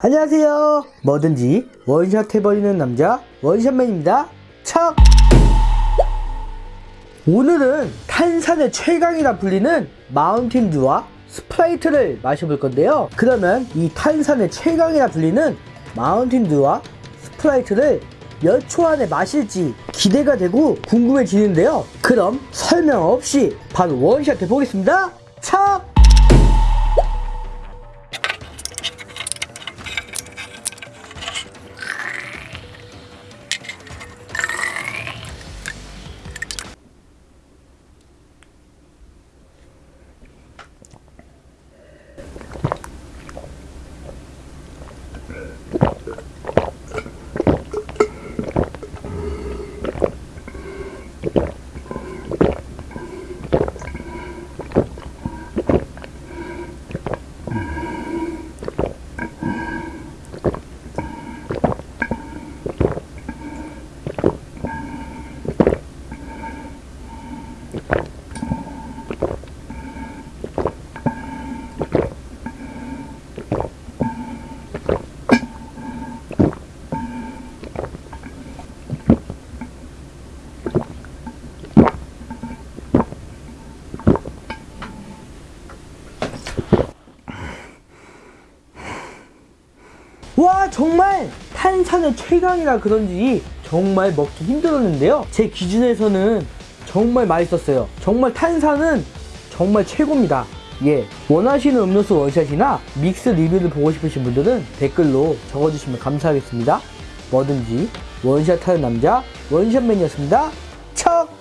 안녕하세요. 뭐든지 원샷 해버리는 남자 원샷맨입니다. 척! 오늘은 탄산의 최강이라 불리는 마운틴듀와 스프라이트를 마셔볼 건데요. 그러면 이 탄산의 최강이라 불리는 마운틴듀와 스프라이트를 몇 초 안에 마실지 기대가 되고 궁금해지는데요. 그럼 설명 없이 바로 원샷 해보겠습니다. Thank you. 와 정말 탄산의 최강이라 그런지 정말 먹기 힘들었는데요. 제 기준에서는 정말 맛있었어요. 정말 탄산은 정말 최고입니다. 예 원하시는 음료수 원샷이나 믹스 리뷰를 보고 싶으신 분들은 댓글로 적어주시면 감사하겠습니다. 뭐든지 원샷 하는 남자 원샷맨이었습니다. 척